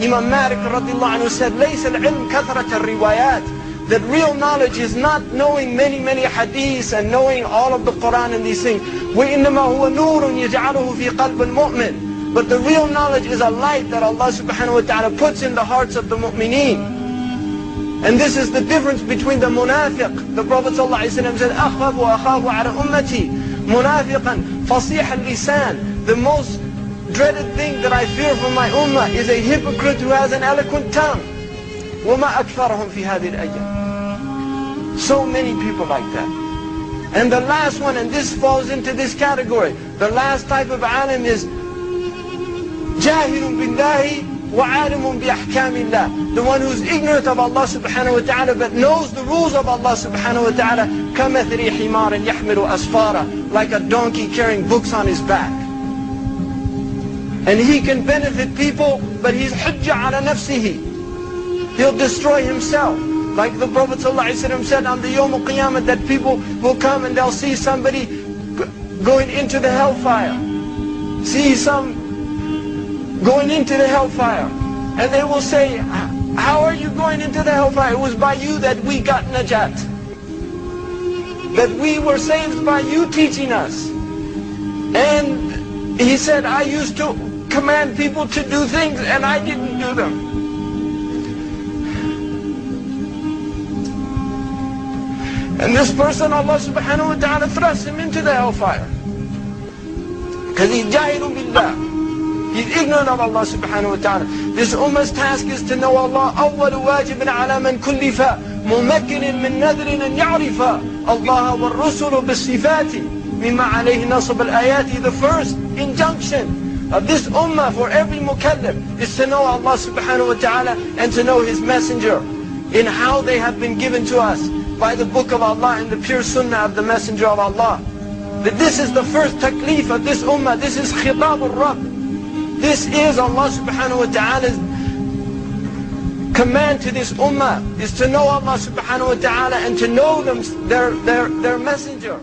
Imam Malik radiallahu anhu said, لَيْسَ الْعِلْمِ كَثْرَةَ الرِّوَايَاتِ That real knowledge is not knowing many, many hadiths and knowing all of the Quran and these things. وَإِنَّمَا هُوَ نُورٌ يَجْعَلُهُ فِي قَلْبِ الْمُؤْمِنِ But the real knowledge is a light that Allah subhanahu wa ta'ala puts in the hearts of the mu'mineen. And this is the difference between the munafiq. The Prophet ﷺ said, أَخَافُ وَأَخَافُ عَلَى أُمَّتِي مُنَافِقًا فَصِيحَ اللِّسَانِ The most dreaded thing that I fear for my ummah is a hypocrite who has an eloquent tongue. وَمَا أَكْثَرَهُمْ فِي هَذِهِ الْأَيَّامِ So many people like that. And the last one, and this falls into this category, the last type of alim is جاهل بالله وعالم بأحكام الله The one who's ignorant of Allah subhanahu wa ta'ala but knows the rules of Allah subhanahu wa ta'ala كَمَثْرِ حِمَارٍ يَحْمِلُ أَسْفَارًا Like a donkey carrying books on his back. And he can benefit people, but he's hujjah ala nafsihi. He'll destroy himself. Like the Prophet ﷺ said on the Yom Qiyamah that people will come and they'll see somebody going into the hellfire. See some going into the hellfire. And they will say, how are you going into the hellfire? It was by you that we got najat. That we were saved by you teaching us. And he said, I used to command people to do things and I didn't do them. And this person, Allah subhanahu wa ta'ala thrust him into the hellfire. Because he's jahilun billah. He's ignorant of Allah subhanahu wa ta'ala. This ummah's task is to know Allah. أول واجب على من كلف ممكن من نذر أن يعرف الله والرسل بالصفات مما عليه نصب الآيات. The first injunction of this ummah for every mukallaf is to know Allah subhanahu wa ta'ala and to know His messenger in how they have been given to us by the book of Allah and the pure sunnah of the messenger of Allah. That this is the first taklif of this ummah. This is khitab al-Rabb. This is Allah subhanahu wa ta'ala's command to this ummah is to know Allah subhanahu wa ta'ala and to know them, their, their, their messenger.